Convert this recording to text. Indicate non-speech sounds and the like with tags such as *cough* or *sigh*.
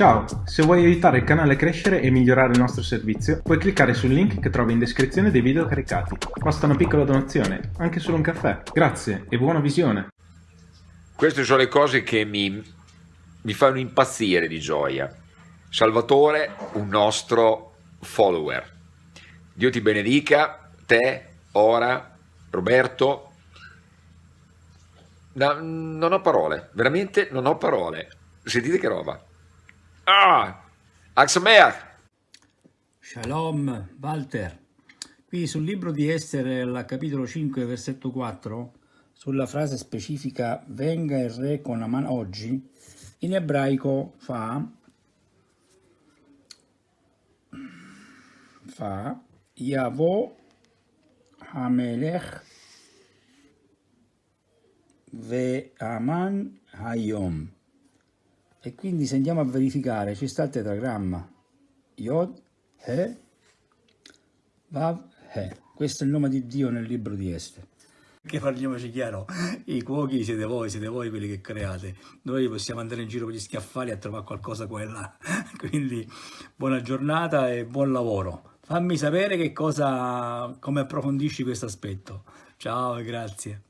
Ciao, se vuoi aiutare il canale a crescere e migliorare il nostro servizio, puoi cliccare sul link che trovi in descrizione dei video caricati. Basta una piccola donazione, anche solo un caffè. Grazie e buona visione. Queste sono le cose che mi, mi fanno impazzire di gioia. Salvatore, un nostro follower. Dio ti benedica, te, ora, Roberto. No, non ho parole, veramente non ho parole. Sentite che roba. Ah, Axameach. Shalom, Walter. Qui sul libro di Esther, al capitolo 5, versetto 4, sulla frase specifica venga il re con Aman oggi, in ebraico fa fa Yavo Hamelech Ve Aman Hayom e quindi se andiamo a verificare ci sta il tetragramma. Yod, He, Vav, He. Questo è il nome di Dio nel libro di Este che parliamoci chiaro, i cuochi siete voi, siete voi quelli che create, noi possiamo andare in giro con gli schiaffali a trovare qualcosa qua e là, *laughs* quindi buona giornata e buon lavoro, fammi sapere che cosa, come approfondisci questo aspetto, ciao e grazie.